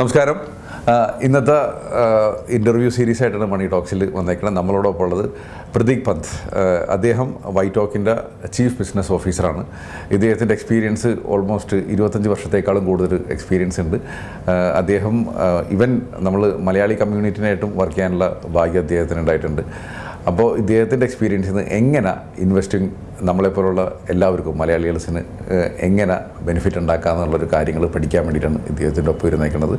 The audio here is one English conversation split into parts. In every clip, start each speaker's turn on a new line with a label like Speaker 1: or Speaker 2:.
Speaker 1: നമസ്കാരം. ഇന്നത്തെ interview series ആയിട്ടാണ് മണി ടോക്സിൽ വന്നേക്കുന്നത് നമ്മളോടൊപ്പം ഉള്ളത് പ്രതീക് പന്ത്. അദ്ദേഹം വൈറ്റ് ടോക്കിന്റെ ചീഫ് ബിസിനസ് ഓഫീസറാണ് ഇദ്ദേഹത്തിന്റെ എക്സ്പീരിയൻസ് ഓൾമോസ്റ്റ് ഇരുപത്തഞ്ച് വർഷത്തേക്കാളും കൂടുതൽ എക്സ്പീരിയൻസ് ഉണ്ട്. അദ്ദേഹം ഇവൻ നമ്മൾ മലയാളി കമ്മ്യൂണിറ്റിനായിട്ടും വർക്ക് ചെയ്യാനുള്ള ഭാഗ്യം അദ്ദേഹത്തിന് ഉണ്ടായിട്ടുണ്ട്. അപ്പോൾ ഇദ്ദേഹത്തിന്റെ എക്സ്പീരിയൻസിൽ നിന്ന് എങ്ങനെ ഇൻവെസ്റ്റിംഗ് നമ്മളെപ്പോലുള്ള എല്ലാവർക്കും മലയാളികൾസിന് എങ്ങനെ ബെനിഫിറ്റ് ഉണ്ടാക്കുക എന്നുള്ളൊരു കാര്യങ്ങൾ പഠിക്കാൻ വേണ്ടിയിട്ടാണ് ഇദ്ദേഹത്തിന്റെ ഒപ്പം ഇരുന്നേക്കുന്നത്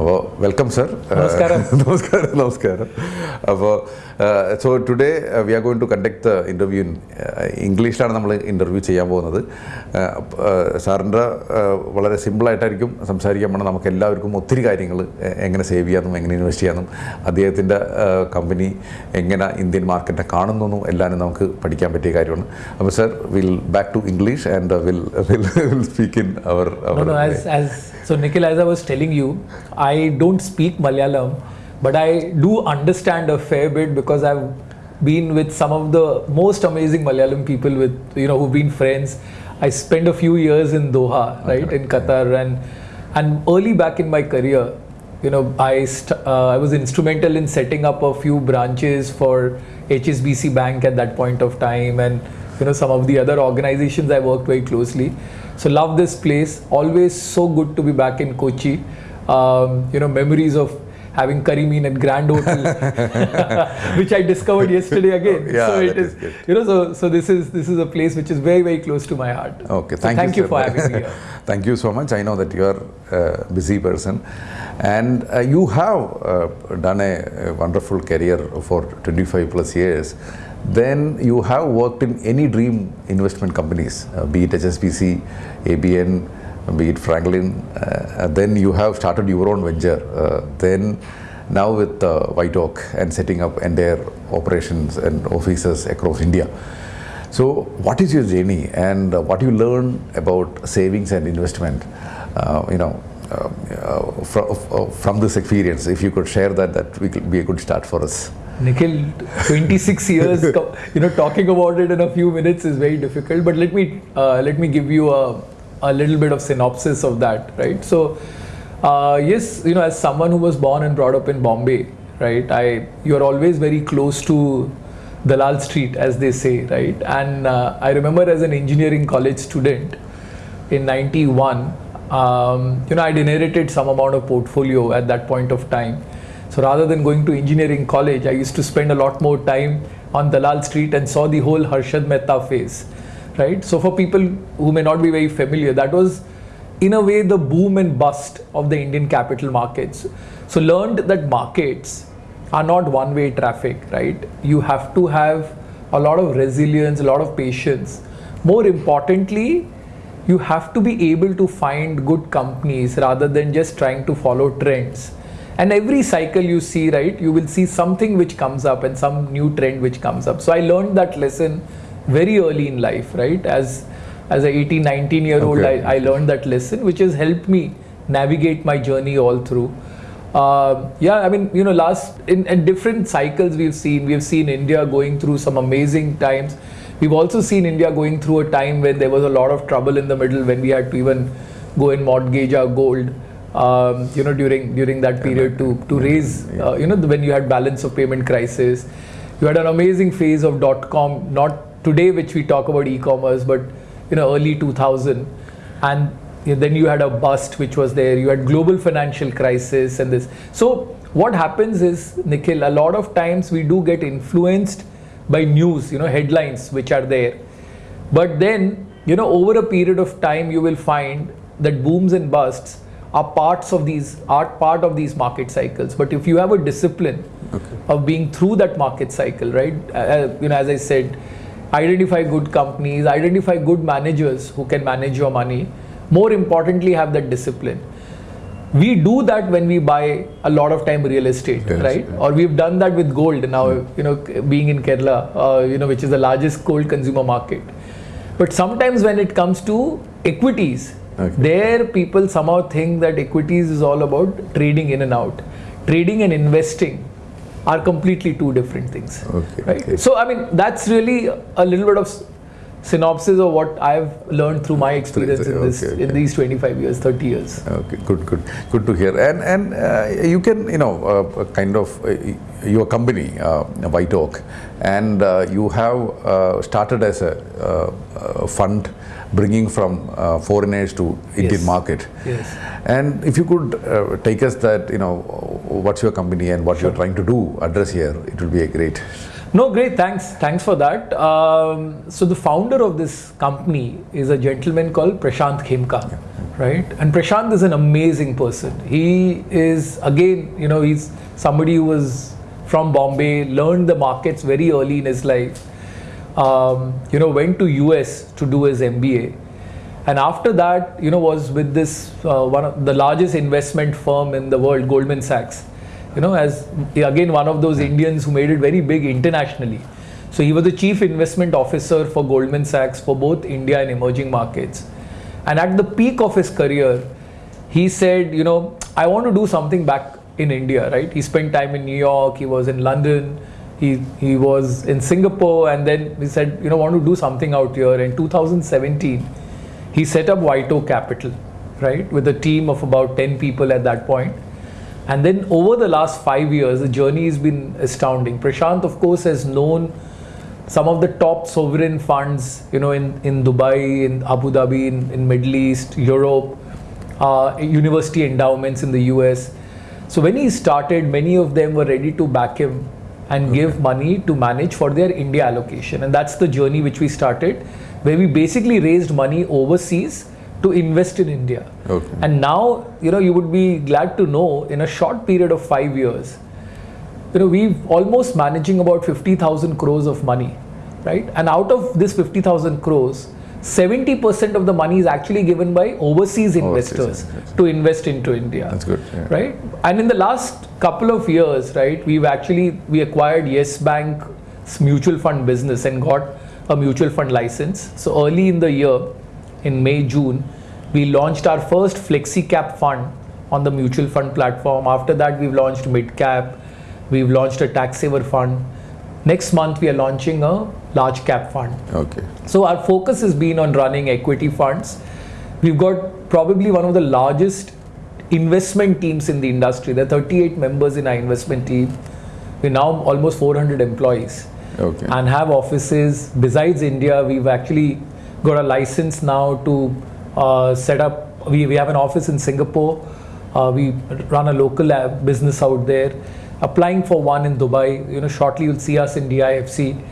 Speaker 1: അപ്പോൾ വെൽക്കം സർ
Speaker 2: നമസ്കാരം.
Speaker 1: നമസ്കാരം നമസ്കാരം. അപ്പോൾ so today we are going to conduct the interview in ഇംഗ്ലീഷിലാണ് നമ്മൾ ഇന്റർവ്യൂ ചെയ്യാൻ പോകുന്നത്. സാറിന്റെ വളരെ സിമ്പിളായിട്ടായിരിക്കും സംസാരിക്കാൻ പോകണം നമുക്ക് എല്ലാവർക്കും ഒത്തിരി കാര്യങ്ങൾ എങ്ങനെ സേവ് ചെയ്യാമെന്നും എങ്ങനെ ഇൻവെസ്റ്റ് ചെയ്യാമെന്നും അദ്ദേഹത്തിന്റെ കമ്പനി എങ്ങനെ ഇന്ത്യൻ മാർക്കറ്റിനെ കാണുന്നു എല്ലാവരും നമുക്ക് പഠിക്കാൻ പറ്റിയ കാര്യമാണ്. അപ്പോൾ sir will back to English and will
Speaker 2: will
Speaker 1: speak
Speaker 2: in our our so Nikhil, as I was telling you, I don't speak Malayalam, but I do understand a fair bit because I've been with some of the most amazing Malayalam people with you know who've been friends. I spent a few years in Doha, right, in Qatar, and and early back in my career, you know, I st- uh, I was instrumental in setting up a few branches for HSBC Bank at that point of time, and you know some of the other organizations I worked very closely. So love this place. Always so good to be back in Kochi. Um, you know memories of having karimeen at Grand Hotel, which I discovered yesterday again.
Speaker 1: Yeah,
Speaker 2: so it is,
Speaker 1: is
Speaker 2: you know, so so this is this is a place which is very very close to my heart.
Speaker 1: Okay,
Speaker 2: So
Speaker 1: thank,
Speaker 2: thank
Speaker 1: you,
Speaker 2: you for having me here.
Speaker 1: thank you so much. I know that you are a busy person, and uh, you have uh, done a, a wonderful career for 25 plus years. Then you have worked in any dream investment companies, uh, be it HSBC, ABN, be it Franklin. Uh, then you have started your own venture. Uh, then now with uh, White Oak and setting up entire operations and offices across India. So, what is your journey and uh, what you learn about savings and investment? Uh, you know, uh, uh, from, uh, from this experience, if you could share that, that would be a good start for us.
Speaker 2: Nikhil, 26 years, you know, talking about it in a few minutes is very difficult. But let me uh, let me give you a, a little bit of synopsis of that, right? So, uh, yes, you know, as someone who was born and brought up in Bombay, right? I you're always very close to Dalal Street, as they say, right? And uh, I remember as an engineering college student in 91 um, you know i'd inherited some amount of portfolio at that point of time so rather than going to engineering college i used to spend a lot more time on dalal street and saw the whole harshad mehta phase right? So for people who may not be very familiar that was in a way the boom and bust of the indian capital markets. So learned that markets are not one way traffic right? You have to have a lot of resilience a lot of patience. More importantly you have to be able to find good companies rather than just trying to follow trends and every cycle you see right you will see something which comes up and some new trend which comes up. So i learned that lesson very early in life right? As as a 18 19 year old
Speaker 1: Okay.
Speaker 2: I, I learned that lesson which has helped me navigate my journey all through. Uh, yeah i mean you know last in, in different cycles we've seen we've seen india going through some amazing times. We've also seen india going through a time when there was a lot of trouble in the middle when we had to even go and mortgage our gold um, you know during during that period to to raise uh, you know when you had balance of payment crisis. You had an amazing phase of dot com not today which we talk about e-commerce but you know early 2000 and then you had a bust which was there. You had global financial crisis and this. So what happens is nikhil a lot of times we do get influenced by news you know headlines which are there. But then you know over a period of time you will find that booms and busts are parts of these are part of these market cycles. But if you have a discipline of being through that market cycle right uh, you know as i said identify good companies identify good managers who can manage your money. More importantly have that discipline. We do that when we buy a lot of time real estate
Speaker 1: Yes,
Speaker 2: right?
Speaker 1: yeah.
Speaker 2: or we've done that with gold now you know being in kerala uh, you know which is the largest gold consumer market. But sometimes when it comes to equities
Speaker 1: Okay.
Speaker 2: there people somehow think that equities is all about trading in and out trading and investing are completely two different things
Speaker 1: Okay,
Speaker 2: right
Speaker 1: okay.
Speaker 2: so i mean that's really a little bit of synopsis of what I've learned through my experience in this
Speaker 1: Okay,
Speaker 2: in these 25 years, 30 years.
Speaker 1: Okay, good, good, good to hear. And and uh, you can, you know, uh, kind of uh, your company, uh, White Oak, and uh, you have uh, started as a fund bringing from uh, foreigners to Indian
Speaker 2: Yes.
Speaker 1: market.
Speaker 2: Yes.
Speaker 1: And if you could uh, take us that, you know, what's your company and what you're trying to do, address here, it will be a great.
Speaker 2: No, great. Thanks. Thanks for that. Um, so the founder of this company is a gentleman called Prashant Khemka, right? And Prashant is an amazing person. He is again, you know, he's somebody who was from Bombay, learned the markets very early in his life. Um, you know, went to US to do his MBA, and after that, you know, was with this uh, one of the largest investment firm in the world, Goldman Sachs. You know, as again one of those Indians who made it very big internationally. So he was the chief investment officer for Goldman Sachs for both India and emerging markets. And at the peak of his career, he said, you know, I want to do something back in India, right? He spent time in New York, he was in London, he, he was in Singapore, and then he said, you know, want to do something out here. In 2017, he set up White Capital, right, with a team of about 10 people at that point. And then over the last five years, the journey has been astounding. Prashant, of course, has known some of the top sovereign funds, you know, in, in Dubai, in Abu Dhabi, in, in Middle East, Europe, uh, university endowments in the US. So when he started, many of them were ready to back him and give money to manage for their India allocation. And that's the journey which we started, where we basically raised money overseas to invest in India.
Speaker 1: Okay.
Speaker 2: And now, you know, you would be glad to know in a short period of five years, you know, we've almost managing about 50,000 crores of money, right? And out of this 50,000 crores, 70% of the money is actually given by overseas investors
Speaker 1: investors.
Speaker 2: to invest into India.
Speaker 1: That's good. Yeah.
Speaker 2: Right? And in the last couple of years, right, we've actually, we acquired Yes Bank's mutual fund business and got a mutual fund license. So early in the year, in May, June, we launched our first flexi cap fund on the mutual fund platform. After that, we've launched mid cap, we've launched a tax saver fund. Next month, we are launching a large cap fund.
Speaker 1: Okay.
Speaker 2: So our focus has been on running equity funds. We've got probably one of the largest investment teams in the industry. There are 38 members in our investment team. We're now almost 400 employees
Speaker 1: Okay.
Speaker 2: and have offices besides India. We've actually got a license now to uh, set up. We, we have an office in Singapore. Uh, we run a local business out there. Applying for one in Dubai. You know, shortly you'll see us in DIFC.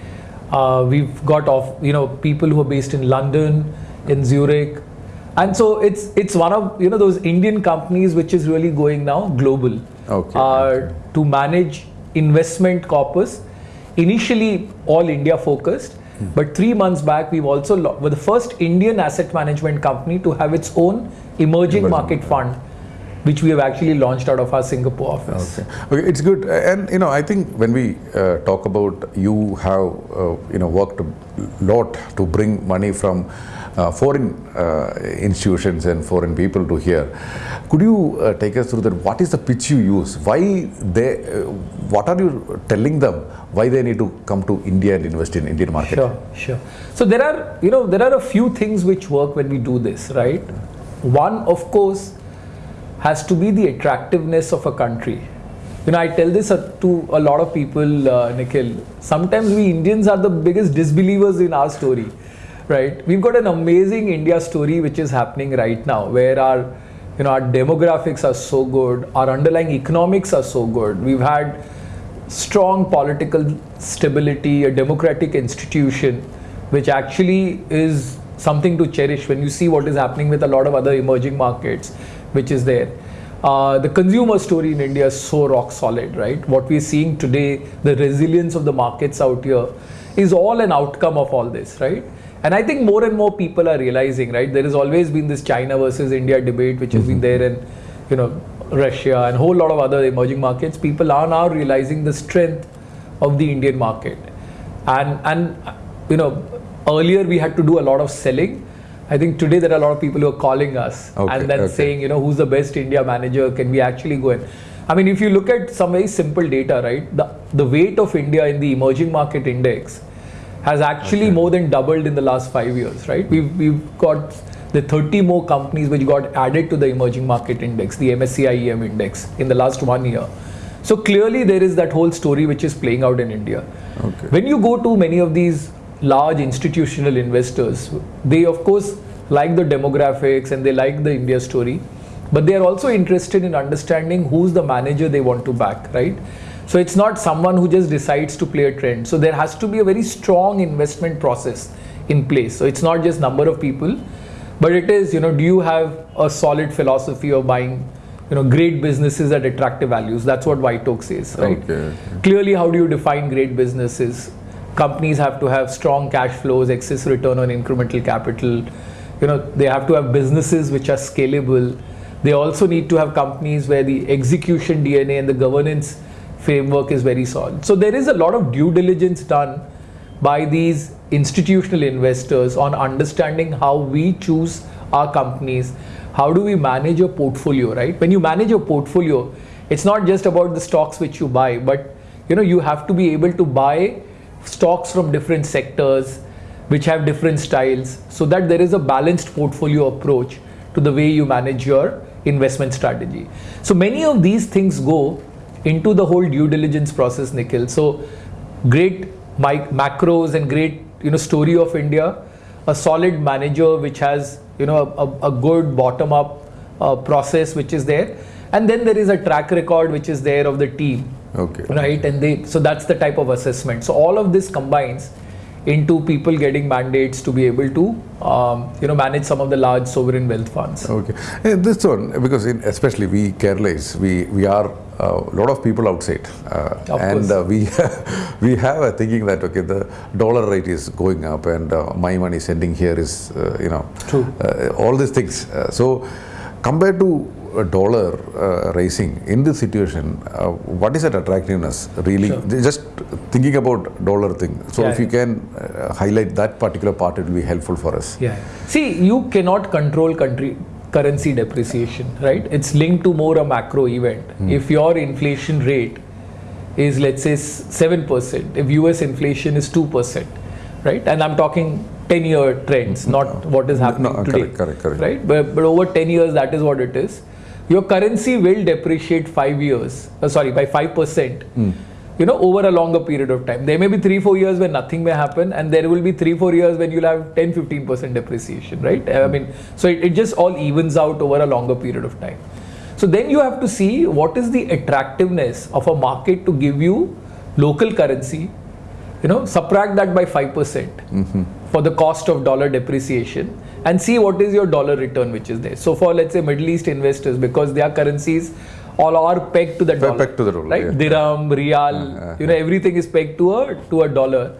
Speaker 2: Uh, we've got off, you know, people who are based in London, in Zurich, and so it's it's one of you know those Indian companies which is really going now global
Speaker 1: Okay.
Speaker 2: uh, to manage investment corpus. Initially, all India focused, but three months back, we've also were the first Indian asset management company to have its own emerging
Speaker 1: Emerging
Speaker 2: market fund, which we have actually launched out of our Singapore office.
Speaker 1: Okay. okay, it's good. And you know, I think when we uh, talk about you have uh, you know worked a lot to bring money from foreign uh, institutions and foreign people to here. Could you uh, take us through that? What is the pitch you use? Why they? Uh, what are you telling them? Why they need to come to India and invest in Indian market?
Speaker 2: Sure, sure. So there are, you know, there are a few things which work when we do this, right? One, of course, has to be the attractiveness of a country. You know, I tell this uh, to a lot of people, uh, Nikhil. Sometimes we Indians are the biggest disbelievers in our story, right? We've got an amazing India story which is happening right now, where our, you know, our demographics are so good, our underlying economics are so good. We've had strong political stability, a democratic institution, which actually is something to cherish when you see what is happening with a lot of other emerging markets, which is there. Uh, the consumer story in India is so rock solid, right? What we're seeing today, the resilience of the markets out here, is all an outcome of all this, right? And I think more and more people are realizing, right? There has always been this China versus India debate, which has been mm-hmm. there, in, you know, Russia and a whole lot of other emerging markets. People are now realizing the strength of the Indian market, and and you know, earlier we had to do a lot of selling. I think today there are a lot of people who are calling us
Speaker 1: Okay,
Speaker 2: and then
Speaker 1: okay.
Speaker 2: saying, you know, who's the best India manager? Can we actually go in? I mean, if you look at some very simple data, right? The the weight of India in the emerging market index has actually more than doubled in the last five years, right? We've, we've got the 30 more companies which got added to the emerging market index, the MSCI EM index, in the last one year. So clearly, there is that whole story which is playing out in India.
Speaker 1: Okay.
Speaker 2: When you go to many of these large institutional investors, they of course like the demographics and they like the India story, but they are also interested in understanding who's the manager they want to back, right? So it's not someone who just decides to play a trend. So there has to be a very strong investment process in place. So it's not just number of people, but it is, you know, do you have a solid philosophy of buying, you know, great businesses at attractive values? That's what White Oak says, right?
Speaker 1: Okay.
Speaker 2: Clearly, how do you define great businesses? Companies have to have strong cash flows, excess return on incremental capital. You know, they have to have businesses which are scalable. They also need to have companies where the execution DNA and the governance framework is very solid. So there is a lot of due diligence done by these institutional investors on understanding how we choose our companies. How do we manage your portfolio right? When you manage your portfolio it's not just about the stocks which you buy but you know you have to be able to buy stocks from different sectors which have different styles so that there is a balanced portfolio approach to the way you manage your investment strategy. So many of these things go into the whole due diligence process nikhil. So great mic- macros and great you know story of india. A solid manager which has you know a, a good bottom up uh, process which is there. And then there is a track record which is there of the team.
Speaker 1: Okay.
Speaker 2: right? And they so that's the type of assessment. So all of this combines into people getting mandates to be able to um, you know manage some of the large sovereign wealth funds
Speaker 1: Okay. Eh, This one, because in, especially we Keralais, we, we are a lot of people outside. Uh, and uh, we, we have a thinking that, okay, the dollar rate is going up and uh, my money sending here is, uh, you know,
Speaker 2: True.
Speaker 1: uh, all these things. Uh, so compared to dollar uh, rising in this situation, uh, what is that attractiveness really?
Speaker 2: Sure.
Speaker 1: Just thinking about dollar thing. So
Speaker 2: Yeah,
Speaker 1: if you can uh, highlight that particular part, it will be helpful for us.
Speaker 2: Yeah. See, you cannot control country currency depreciation, right? It's linked to more a macro event. If your inflation rate is let's say 7%, if US inflation is 2%, right? And I'm talking 10 year trends, not what is happening
Speaker 1: no,
Speaker 2: today.
Speaker 1: correct, correct, correct.
Speaker 2: Right? But, but over 10 years, that is what it is. Your currency will depreciate 5 years, uh, sorry, by 5%. You know, over a longer period of time. There may be three, four years when nothing may happen, and there will be three, four years when you'll have 10, 15% depreciation, right? I mean, so it, it just all evens out over a longer period of time. So then you have to see what is the attractiveness of a market to give you local currency, you know, subtract that by 5% for the cost of dollar depreciation and see what is your dollar return which is there. So for let's say Middle East investors, because their currencies all are pegged to the dollar.
Speaker 1: pegged to the dollar,
Speaker 2: Right?
Speaker 1: yeah.
Speaker 2: Dirham, Riyal, you know, everything is pegged to a to a dollar.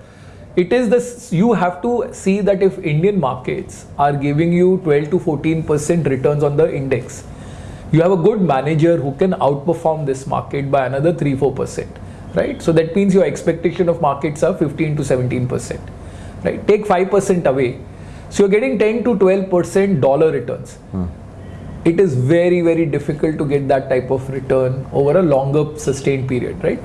Speaker 2: It is this you have to see that if Indian markets are giving you 12 to 14% returns on the index, you have a good manager who can outperform this market by another 3 4%. Right? So that means your expectation of markets are 15 to 17%. Right? Take 5% away. So you're getting 10 to 12% dollar returns. Hmm. It is very very difficult to get that type of return over a longer sustained period right?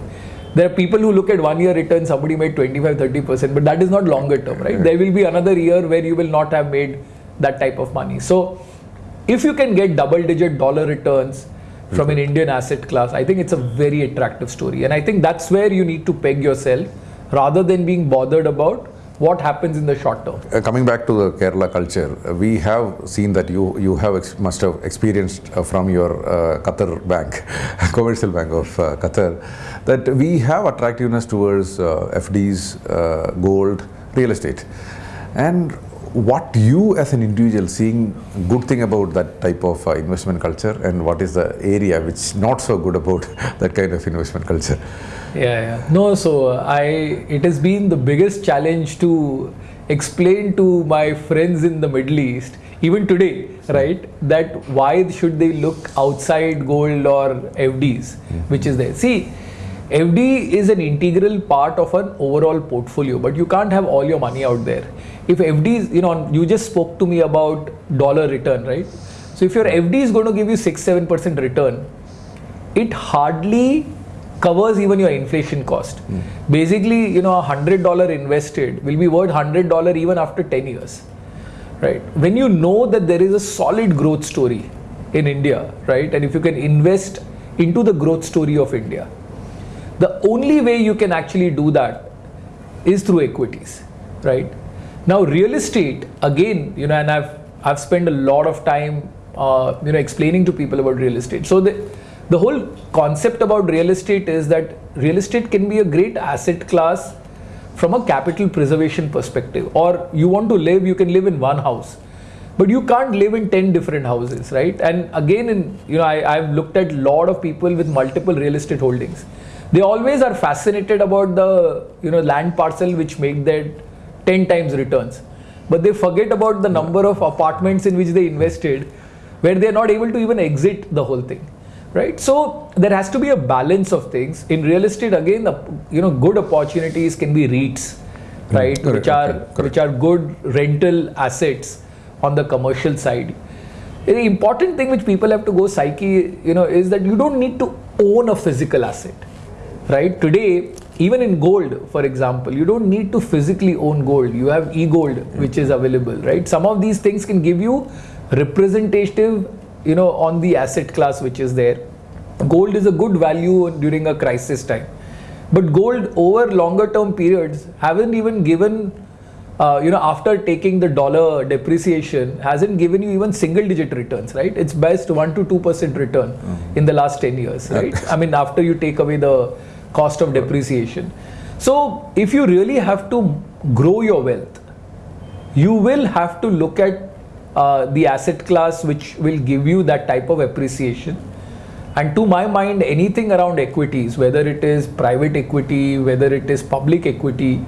Speaker 2: There are people who look at one year return somebody made 25 30% but that is not longer term right? There will be another year where you will not have made that type of money. So if you can get double digit dollar returns from an mm-hmm. indian asset class i think it's a very attractive story. And i think that's where you need to peg yourself rather than being bothered about what happens in the short term?
Speaker 1: Uh, coming back to the Kerala culture, we have seen that you you have must have experienced uh, from your uh, Qatar bank, commercial bank of uh, Qatar, that we have attractiveness towards uh, FDs, gold, real estate, and what you as an individual seeing good thing about that type of uh, investment culture and what is the area which not so good about that kind of investment culture
Speaker 2: Yeah, yeah. No, so uh, I it has been the biggest challenge to explain to my friends in the Middle East, even today, right, that why should they look outside gold or FDs, which is there. See, FD is an integral part of an overall portfolio, but you can't have all your money out there. If FDs, you know, you just spoke to me about dollar return, right? So if your FD is going to give you six, seven percent return, it hardly covers even your inflation cost. Hmm. Basically, you know, a hundred dollar invested will be worth hundred dollar even after ten years, right? When you know that there is a solid growth story in India, right, and if you can invest into the growth story of India, the only way you can actually do that is through equities, right? Now, real estate again, you know, and I've I've spent a lot of time, uh, you know, explaining to people about real estate. So the the whole concept about real estate is that real estate can be a great asset class from a capital preservation perspective. Or you want to live, you can live in one house, but you can't live in ten different houses, right? And again, in you know, I, I've looked at a lot of people with multiple real estate holdings they always are fascinated about the you know land parcel which make that 10 times returns. But they forget about the number of apartments in which they invested where they are not able to even exit the whole thing right? So there has to be a balance of things. In real estate again the you know good opportunities can be REITs mm, right?
Speaker 1: correct,
Speaker 2: which are
Speaker 1: correct.
Speaker 2: which are good rental assets on the commercial side. The important thing which people have to go psyche you know is that you don't need to own a physical asset right? Today even in gold for example you don't need to physically own gold. You have e-gold which is available right? Some of these things can give you representative you know on the asset class which is there. Gold is a good value during a crisis time. But gold over longer term periods haven't even given uh, you know after taking the dollar depreciation hasn't given you even single digit returns right? It's best 1 to 2 percent return in the last 10 years right? I mean after you take away the cost of depreciation. So if you really have to grow your wealth you will have to look at uh, the asset class which will give you that type of appreciation. And to my mind anything around equities whether it is private equity whether it is public equity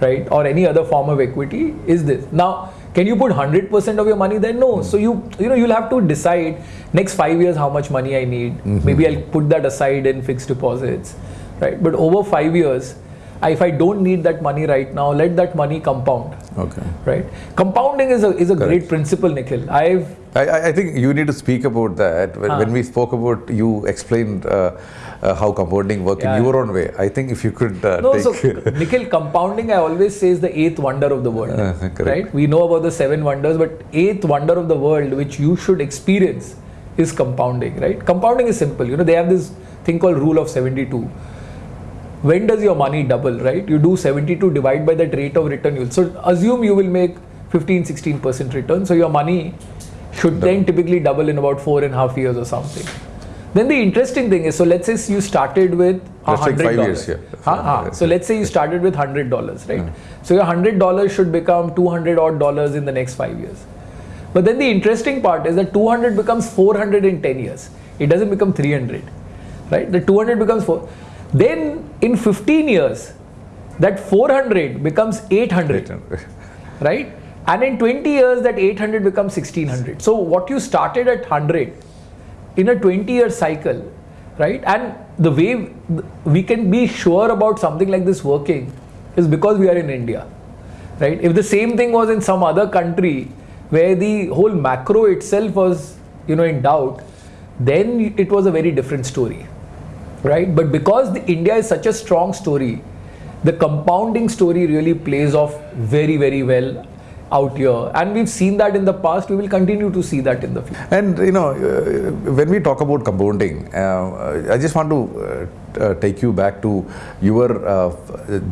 Speaker 2: right or any other form of equity is this. Now can you put 100% of your money there? No. So you you know you'll have to decide next 5 years how much money i need. Maybe i'll put that aside in fixed deposits right but over 5 years if i don't need that money right now let that money compound
Speaker 1: Okay.
Speaker 2: right compounding is a is a great principle nikhil i've
Speaker 1: I, I- I think you need to speak about that. When,
Speaker 2: Ah.
Speaker 1: when we spoke about, you explained uh, uh, how compounding work
Speaker 2: Yeah.
Speaker 1: in your own way. I think if you could uh,
Speaker 2: no
Speaker 1: take.
Speaker 2: so nikhil compounding i always say is the eighth wonder of the world
Speaker 1: Uh,
Speaker 2: right we know about the seven wonders but eighth wonder of the world which you should experience is compounding right compounding is simple you know they have this thing called rule of 72 when does your money double right you do 72 divide by that rate of return so assume you will make 15 16% return so your money should then typically double in about four and a half years or something then the interesting thing is so let's say you started with
Speaker 1: Let's take
Speaker 2: hundred
Speaker 1: five
Speaker 2: dollars
Speaker 1: years, yeah.
Speaker 2: Huh, huh. so let's say you started with hundred dollars right mm-hmm. so your hundred dollars should become 200 odd dollars in the next five years but then the interesting part is that 200 becomes 400 in 10 years. It doesn't become 300, right? The 200 becomes 4. Then in 15 years, that 400 becomes 800, right? And in 20 years, that 800 becomes 1600. So what you started at 100 in a 20 year cycle, right? And the way we can be sure about something like this working is because we are in India, right? If the same thing was in some other country where the whole macro itself was, you know, in doubt, then it was a very different story, right? But because the India is such a strong story, the compounding story really plays off very, very well out here, and we've seen that in the past. We will continue to see that in the future.
Speaker 1: And you know, uh, when we talk about compounding, uh, I just want to uh, uh, take you back to your uh,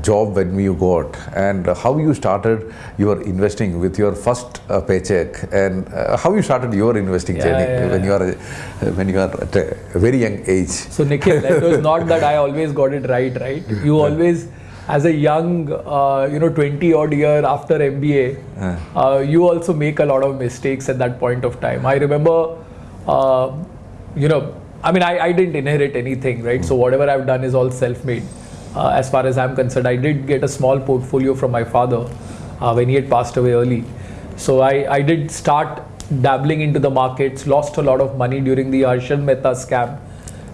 Speaker 1: job when you got and how you started your investing with your first uh, paycheck and uh, how you started your investing
Speaker 2: Yeah,
Speaker 1: journey
Speaker 2: yeah,
Speaker 1: when you are uh, when you are at a very young age.
Speaker 2: So Nikhil, it was not that I always got it right, right? You always, as a young, uh, you know, 20 odd year after MBA, uh, you also make a lot of mistakes at that point of time. I remember, uh, you know, I mean, I, I didn't inherit anything, right? So whatever I've done is all self-made. Uh, as far as I'm concerned, I did get a small portfolio from my father uh, when he had passed away early. So I, I did start dabbling into the markets, lost a lot of money during the Harshad Mehta scam,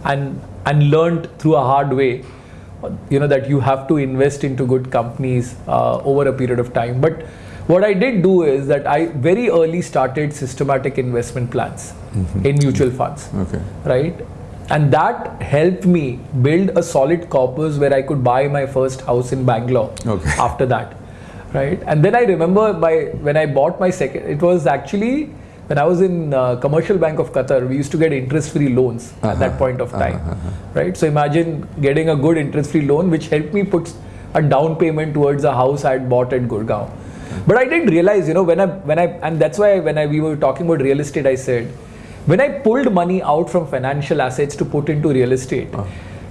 Speaker 2: and and learned through a hard way, you know that you have to invest into good companies uh, over a period of time. But what I did do is that I very early started systematic investment plans mm-hmm. in mutual funds
Speaker 1: Okay.
Speaker 2: right? and that helped me build a solid corpus where I could buy my first house in Bangalore.
Speaker 1: Okay.
Speaker 2: After that, right? And then I remember by when I bought my second, it was actually when I was in uh, Commercial Bank of Qatar. We used to get interest-free loans at uh-huh. that point of uh-huh. time, uh-huh. right? So imagine getting a good interest-free loan, which helped me put a down payment towards a house I had bought at Gurgaon. But I didn't realize, you know, when I when I and that's why when I we were talking about real estate, I said when I pulled money out from financial assets to put into real estate, uh.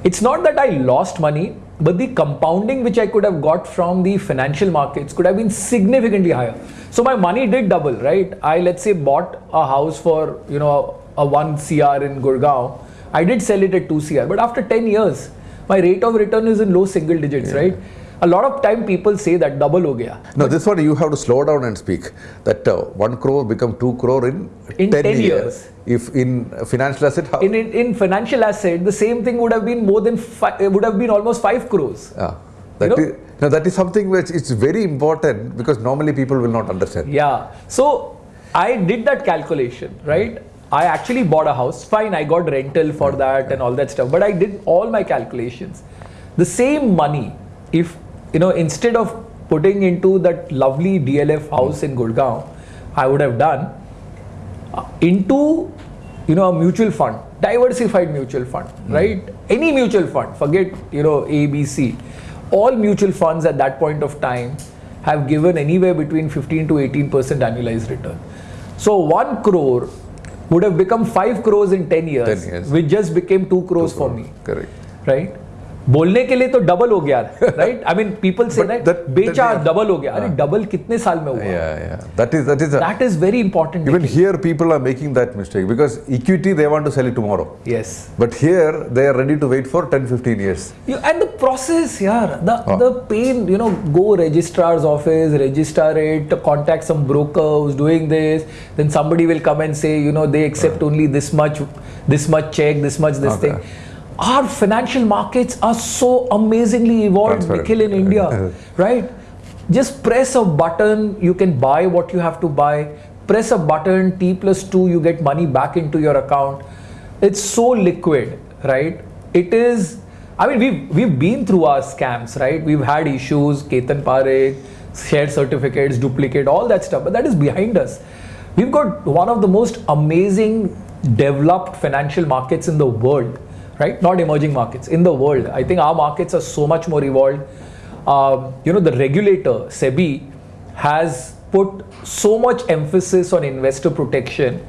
Speaker 2: it's not that I lost money, but the compounding which I could have got from the financial markets could have been significantly higher. So my money did double, right? I let's say bought a house for you know a one CR in Gurgaon. I did sell it at two CR, but after 10 years, my rate of return is in low single digits, right? A lot of time people say that double ho gaya.
Speaker 1: No, this one you have to slow down and speak. That uh, one crore become two crore in,
Speaker 2: In
Speaker 1: 10,
Speaker 2: 10
Speaker 1: years.
Speaker 2: years.
Speaker 1: If in financial asset, how?
Speaker 2: In, in, in financial asset, the same thing would have been more than fi- would have been almost five crores.
Speaker 1: Ah, that
Speaker 2: You know?
Speaker 1: is- no, that is something which is very important because normally people will not understand.
Speaker 2: Yeah. So I did that calculation, right? I actually bought a house. Fine, I got rental for that and all that stuff. But I did all my calculations. The same money, if you know, instead of putting into that lovely DLF house in Gurgaon, I would have done uh, into you know a mutual fund, diversified mutual fund, mm. right? Any mutual fund, forget you know A, B, C. All mutual funds at that point of time have given anywhere between 15 to 18 percent annualized return. So one crore would have become five crores in 10 years,
Speaker 1: 10 years.
Speaker 2: which just became two crores, two crores for me.
Speaker 1: Correct.
Speaker 2: Right बोलने के लिए तो double हो गया right I mean people से
Speaker 1: But
Speaker 2: right
Speaker 1: that-
Speaker 2: बेचा
Speaker 1: that-
Speaker 2: double हो गया अरे डबल कितने साल में हुआ
Speaker 1: Yeah, yeah. That is that is a,
Speaker 2: that is very important
Speaker 1: even here people are making that mistake because equity they want to sell it tomorrow.
Speaker 2: Yes
Speaker 1: But here they are ready to wait for 10, 15 years.
Speaker 2: You, and the process, yeah, the
Speaker 1: Oh.
Speaker 2: the pain, you know, go registrar's office, register it, contact some broker who's doing this, then somebody will come and say, you know, they accept only this much, this much check, this much this
Speaker 1: Okay.
Speaker 2: thing. Our financial markets are so amazingly evolved. Nikhil, in India, right? Just press a button, you can buy what you have to buy. Press a button, T plus two, you get money back into your account. It's so liquid, right? It is. I mean, we've we've been through our scams, right? We've had issues, Ketan Parekh, share certificates, duplicate, all that stuff, but that is behind us. We've got one of the most amazing developed financial markets in the world, right? Not emerging markets, in the world. I think our markets are so much more evolved. Um, you know, the regulator, SEBI, has put so much emphasis on investor protection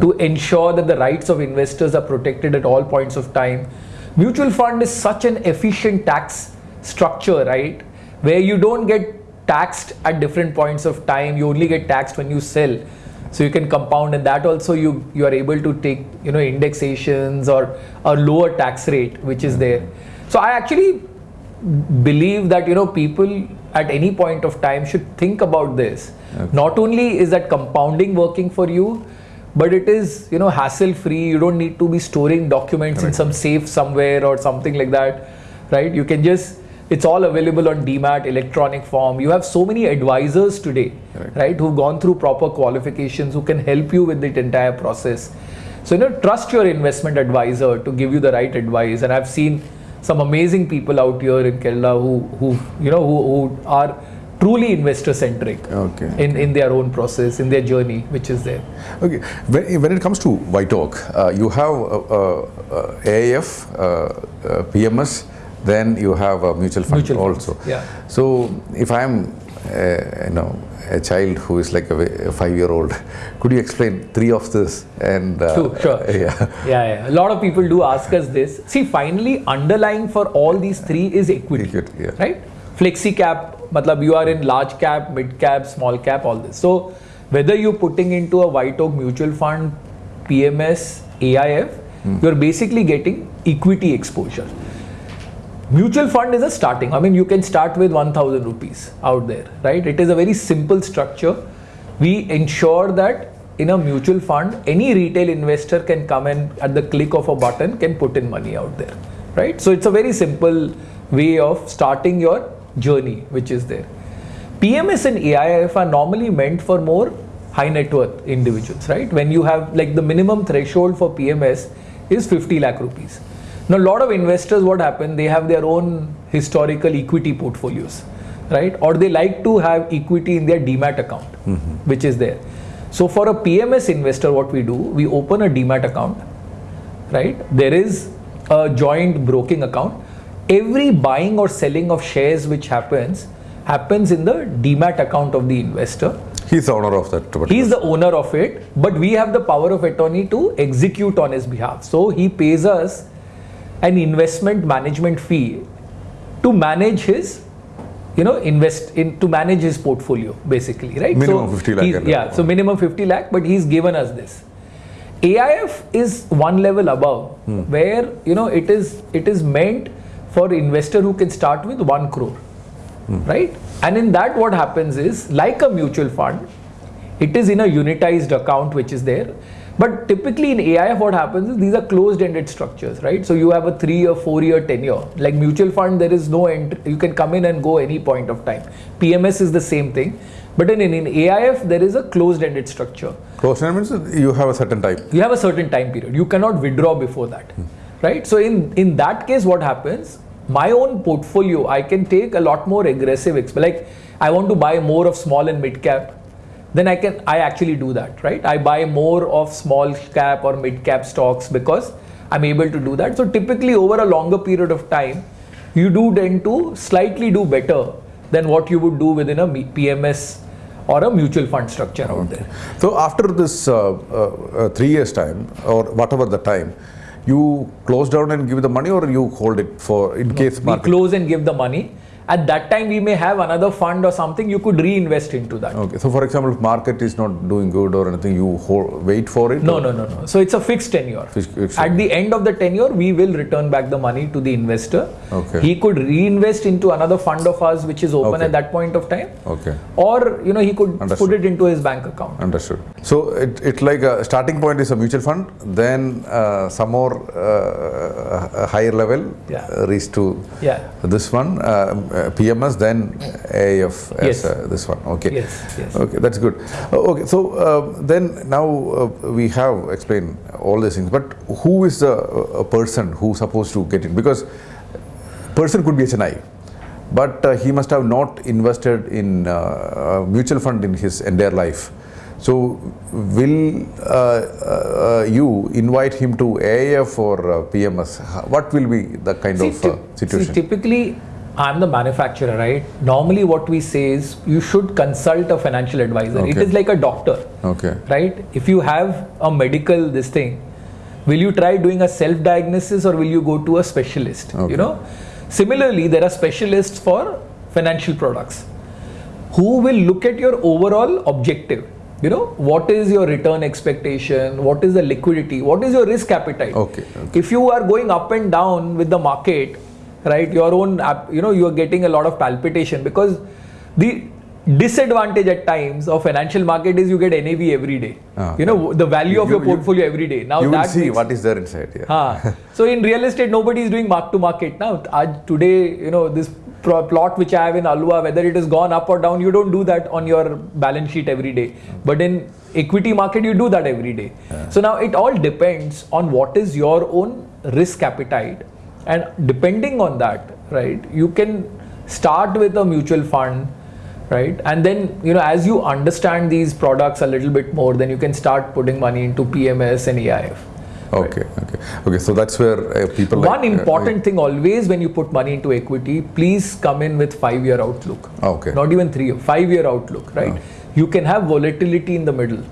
Speaker 2: to ensure that the rights of investors are protected at all points of time. Mutual fund is such an efficient tax structure, right? Where you don't get taxed at different points of time, you only get taxed when you sell. So you can compound, and that also you you are able to take you know indexations or a lower tax rate which is there. So I actually believe that you know people at any point of time should think about this. Not only is that compounding working for you but it is you know hassle free you don't need to be storing documents in some safe somewhere or something like that right? You can just it's all available on demat electronic form you have so many advisors today
Speaker 1: Correct.
Speaker 2: right who've gone through proper qualifications who can help you with the entire process so you know trust your investment advisor to give you the right advice and i've seen some amazing people out here in kerala who who you know who, who are truly investor centric
Speaker 1: Okay.
Speaker 2: in in their own process in their journey which is there
Speaker 1: Okay. When, when it comes to White Oak, uh, you have uh, uh, uh, AIF, uh, uh, PMS, then you have a mutual fund
Speaker 2: Mutual funds,
Speaker 1: also.
Speaker 2: yeah.
Speaker 1: So if I am, uh, you know, a child who is like a, a five-year-old, could you explain three of this? And uh,
Speaker 2: Sure, sure.
Speaker 1: Yeah.
Speaker 2: yeah, yeah. A lot of people do ask us this. See, finally, underlying for all these three is equity,
Speaker 1: Equity, yeah.
Speaker 2: right? Flexi cap, matlab you are in large cap, mid cap, small cap, all this. So, whether you're putting into a White Oak mutual fund, PMS, AIF,
Speaker 1: Hmm.
Speaker 2: you're basically getting equity exposure. Mutual fund is a starting. I mean, you can start with 1000 rupees out there, right? It is a very simple structure. We ensure that in a mutual fund, any retail investor can come and at the click of a button can put in money out there, right? So it's a very simple way of starting your journey, which is there. PMS and AIF are normally meant for more high net worth individuals, right? When you have like the minimum threshold for PMS is 50 lakh rupees. Now, a lot of investors, what happen? They have their own historical equity portfolios, right? Or they like to have equity in their demat account, mm-hmm. which is there. So, for a PMS investor, what we do, we open a demat account, right? There is a joint broking account. Every buying or selling of shares which happens happens in the demat account of the investor.
Speaker 1: He's the owner of that.
Speaker 2: He's the owner of it, but we have the power of attorney to execute on his behalf. So he pays us an investment management fee to manage his, you know, invest in to manage his portfolio basically, right?
Speaker 1: Minimum
Speaker 2: so
Speaker 1: 50 lakh
Speaker 2: Yeah, so minimum 50 lakh, but he's given us this. AIF is one level above,
Speaker 1: Hmm.
Speaker 2: where you know it is it is meant for investor who can start with one crore,
Speaker 1: Hmm.
Speaker 2: right? And in that, what happens is like a mutual fund, it is in a unitized account which is there. But typically in AIF, what happens is these are closed-ended structures, right? So you have a three or four-year tenure. Like mutual fund, there is no end. You can come in and go any point of time. PMS is the same thing, but in, in, in AIF there is a closed-ended structure
Speaker 1: Closed-ended means you have a certain time.
Speaker 2: you have a certain time period you cannot withdraw before that hmm. right so in in that case what happens my own portfolio i can take a lot more aggressive like i want to buy more of small and mid cap then i can i actually do that right? I buy more of small cap or mid cap stocks because i'm able to do that. So typically over a longer period of time you do tend to slightly do better than what you would do within a pms or a mutual fund structure out there.
Speaker 1: So after this uh, uh, uh, three years time or whatever the time, you close down and give the money or you hold it for in case
Speaker 2: we
Speaker 1: market.
Speaker 2: close and give the money at that time we may have another fund or something you could reinvest into that
Speaker 1: Okay. So for example, if market is not doing good or anything, you hold, wait for it.
Speaker 2: no
Speaker 1: or-
Speaker 2: no no no so it's a fixed tenure
Speaker 1: Fixed- fixed
Speaker 2: at the end of the tenure we will return back the money to the investor
Speaker 1: Okay.
Speaker 2: he could reinvest into another fund of ours which is open
Speaker 1: Okay.
Speaker 2: at that point of time
Speaker 1: Okay.
Speaker 2: or you know he could put it into his bank account
Speaker 1: Understood. So it, it like a starting point is a mutual fund, then uh, some more uh, higher level
Speaker 2: Yeah.
Speaker 1: uh, reach to
Speaker 2: yeah
Speaker 1: this one uh, uh, PMS, then AIF as
Speaker 2: Yes.
Speaker 1: uh, this one. Okay.
Speaker 2: yes yes
Speaker 1: Okay, that's good. Uh, okay, so uh, then now uh, we have explained all these things, but who is the uh, person who supposed to get in? Because person could be HNI, but uh, he must have not invested in uh, a mutual fund in his entire life. So, will uh, uh, you invite him to AIF or uh, PMS? What will be the kind
Speaker 2: See,
Speaker 1: of uh, situation?
Speaker 2: See, typically, I'm the manufacturer, right? Normally, what we say is you should consult a financial advisor. It
Speaker 1: Okay.
Speaker 2: is like a doctor,
Speaker 1: okay.
Speaker 2: right? If you have a medical this thing, will you try doing a self-diagnosis or will you go to a specialist?
Speaker 1: Okay.
Speaker 2: You know. Similarly, there are specialists for financial products who will look at your overall objective. You know, what is your return expectation? What is the liquidity? What is your risk appetite?
Speaker 1: Okay, okay.
Speaker 2: If you are going up and down with the market, right, your own, you know, you are getting a lot of palpitation because the disadvantage at times of financial market is you get NAV every day.
Speaker 1: Ah,
Speaker 2: you know, the value of
Speaker 1: You-
Speaker 2: your
Speaker 1: you-
Speaker 2: portfolio every day. Now
Speaker 1: you will see
Speaker 2: makes-
Speaker 1: what is there inside. Yeah.
Speaker 2: Haan. Ah, so in real estate, nobody is doing mark to market now. Aaj, today, you know, this plot which I have in Alwa, whether it has gone up or down, you don't do that on your balance sheet every day. Hmm. But in equity market, you do that every day. So now it all depends on what is your own risk appetite, and depending on that, right, you can start with a mutual fund right and then you know as you understand these products a little bit more then you can start putting money into pms and aif
Speaker 1: Okay, okay, okay. So that's where uh, people. like,
Speaker 2: one
Speaker 1: uh,
Speaker 2: important thing always when you put money into equity please come in with five year outlook
Speaker 1: Okay.
Speaker 2: not even three five year outlook right you can have volatility in the middle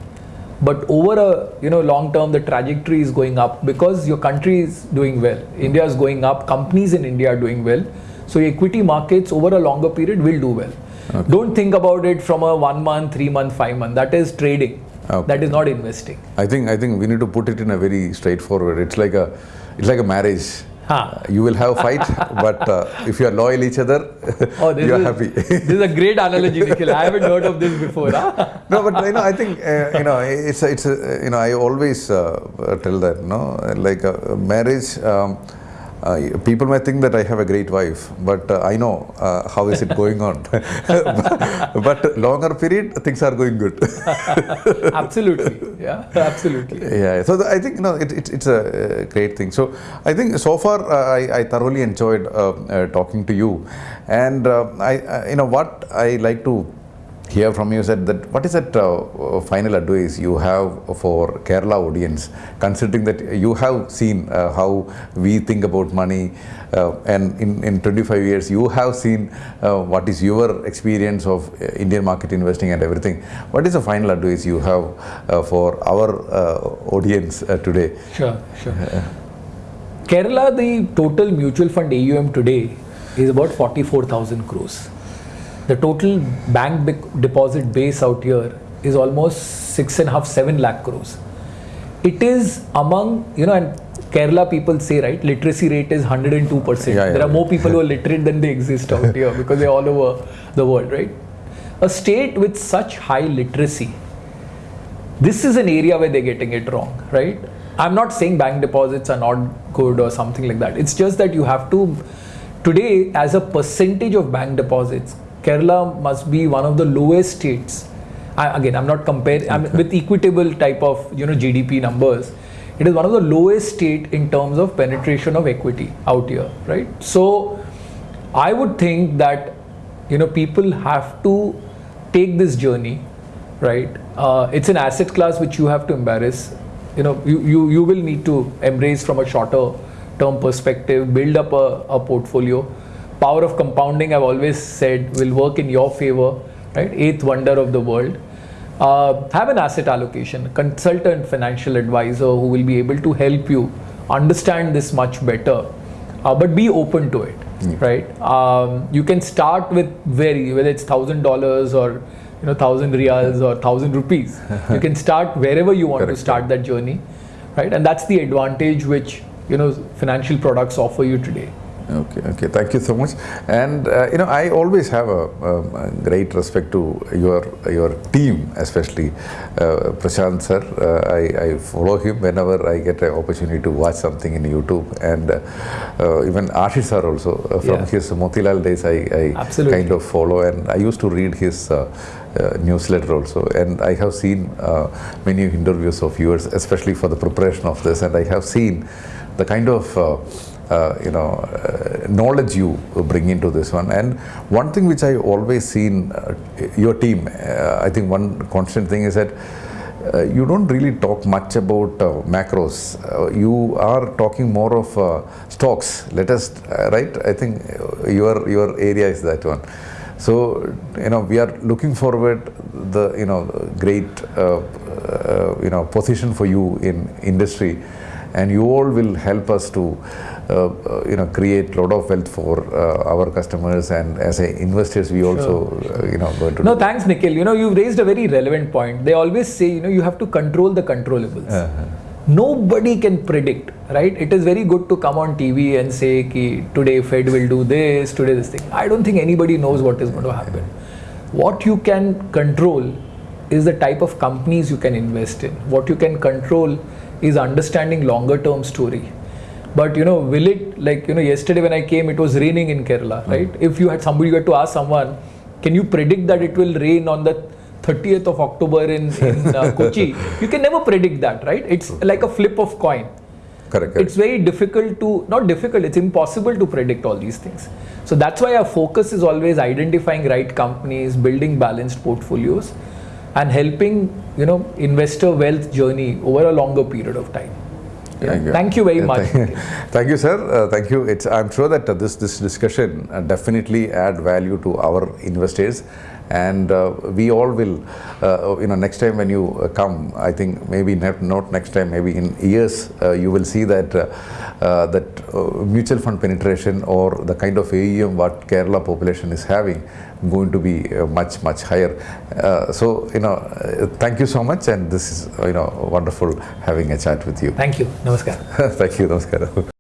Speaker 2: but over a you know long term the trajectory is going up because your country is doing well. India is going up. Companies in india are doing well. So equity markets over a longer period will do well. Don't think about it from a one month three month five month. That is trading.
Speaker 1: Okay.
Speaker 2: that is not investing.
Speaker 1: I think I think we need to put it in a very straightforward. It's like a it's like a marriage.
Speaker 2: Huh.
Speaker 1: You will have a fight, but uh, if you are loyal each other,
Speaker 2: oh
Speaker 1: you are happy.
Speaker 2: this is a great analogy Nikhil. i haven't heard of this before huh?
Speaker 1: no, but you know, I think uh, you know, it's a, it's a, you know, I always uh, tell that, no, like a marriage. Um, uh, people may think that I have a great wife, but uh, I know uh, how is it going on. but longer period, things are going good.
Speaker 2: absolutely Yeah, absolutely.
Speaker 1: Yeah, so the, I think you know it, it, it's a uh, great thing. So I think so far uh, I, I thoroughly enjoyed uh, uh, talking to you, and I, I you know what I like to hear from you said that, what is that uh, final advice you have for Kerala audience, considering that you have seen uh, how we think about money, uh, and in, in 25 years you have seen uh, what is your experience of uh, Indian market investing and everything. What is the final advice you have uh, for our audience today?
Speaker 2: Sure, sure. Kerala, the total mutual fund AUM today is about 44,000 crores. The total bank deposit base out here is almost six and a half, seven lakh crores. It is among, you know, and Kerala people say, right, literacy rate is 102%.
Speaker 1: Yeah, yeah,
Speaker 2: there are more people who are literate than they exist out here because they're all over the world, right? A state with such high literacy this is an area where they're getting it wrong, right? I'm not saying bank deposits are not good or something like that. It's just that you have to, today, as a percentage of bank deposits, Kerala must be one of the lowest states. I, again, I'm not comparing I'm with equitable type of you know GDP numbers. It is one of the lowest state in terms of penetration of equity out here, right? So, I would think that you know people have to take this journey right uh, it's an asset class which you have to embrace you know you, you you will need to embrace from a shorter term perspective build up a, a portfolio power of compounding i've always said will work in your favor right? Eighth wonder of the world. Uh, have an asset allocation. Consultant financial advisor who will be able to help you understand this much better. Uh, but be open to it right? Um, you can start with very whether it's thousand dollars or you know thousand riyals or thousand rupees. You can start wherever you want
Speaker 1: Correct.
Speaker 2: to start that journey right? And that's the advantage which you know financial products offer you today
Speaker 1: Okay, okay. Thank you so much. And uh, you know, I always have a, a great respect to your your team, especially uh, Prashant sir. Uh, I, I follow him whenever I get an opportunity to watch something in YouTube, and uh, uh, even Ashish sir also uh, from
Speaker 2: Yeah.
Speaker 1: his Motilal days. I, I
Speaker 2: Absolutely.
Speaker 1: kind of follow, and I used to read his. Uh, uh, newsletter also and I have seen uh, many interviews of yours especially for the preparation of this and I have seen the kind of uh, you know uh, knowledge you bring into this one and one thing which I always seen uh, your team uh, I think one constant thing is that uh, you don't really talk much about uh, macros. Uh, you are talking more of uh, stocks. Let us, uh, right? I think uh, your your area is that one. So you know we are looking forward the you know great uh, uh, you know position for you in industry, and you all will help us to uh, uh, you know create a lot of wealth for uh, our customers and as a investors we also uh, you know going to
Speaker 2: no thanks nikhil. You know you've raised a very relevant point. They always say you know you have to control the controllables.
Speaker 1: Uh-huh.
Speaker 2: nobody can predict right? It is very good to come on tv and say ki today fed will do this today this thing. I don't think anybody knows what is going to happen. What you can control is the type of companies you can invest in. What you can control is understanding longer term story but you know will it like you know yesterday when i came it was raining in kerala right? If you had somebody you had to ask someone can you predict that it will rain on the 30th of october in, in uh, kochi? You can never predict that right? It's like a flip of coin.
Speaker 1: Correct, correct.
Speaker 2: it's very difficult to not difficult it's impossible to predict all these things. So that's why our focus is always identifying right companies building balanced portfolios and helping you know investor wealth journey over a longer period of time.
Speaker 1: Thank you.
Speaker 2: thank you very much
Speaker 1: Thank, you, sir. Uh, thank you. It's, I'm sure that uh, this this discussion uh, definitely add value to our investors, and uh, we all will. Uh, you know, next time when you uh, come, I think maybe not, not next time, maybe in years, uh, you will see that uh, uh, that uh, mutual fund penetration or the kind of AUM what Kerala population is having going to be uh, much much higher. Uh, so you know, thank you so much, and this is you know wonderful having a chat with you.
Speaker 2: thank you namaskar
Speaker 1: thank you. Namaskaram.